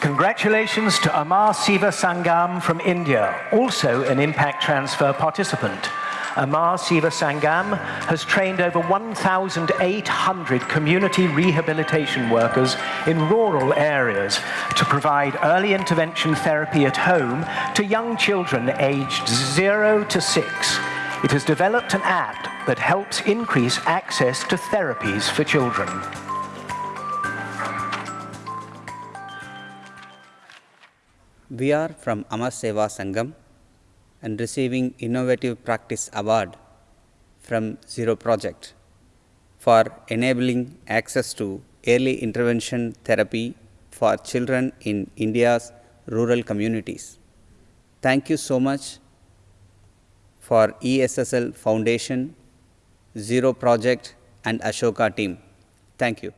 Congratulations to Amar Seva Sangam from India, also an impact transfer participant. Amar Seva Sangam has trained over 1,800 community rehabilitation workers in rural areas to provide early intervention therapy at home to young children aged 0 to 6. It has developed an app that helps increase access to therapies for children. We are from Amar Seva Sangam and receiving Innovative Practice Award from Zero Project for enabling access to early intervention therapy for children in India's rural communities. Thank you so much for ESSL Foundation, Zero Project and Ashoka team. Thank you.